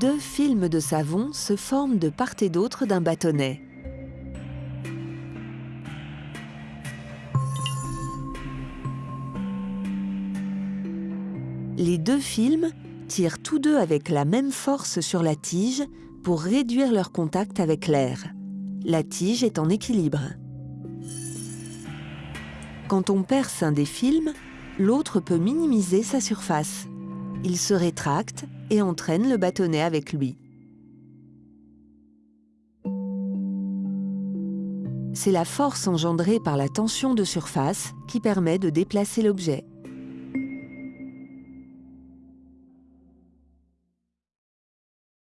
deux films de savon se forment de part et d'autre d'un bâtonnet. Les deux films tirent tous deux avec la même force sur la tige pour réduire leur contact avec l'air. La tige est en équilibre. Quand on perce un des films, l'autre peut minimiser sa surface. Il se rétracte et entraîne le bâtonnet avec lui. C'est la force engendrée par la tension de surface qui permet de déplacer l'objet.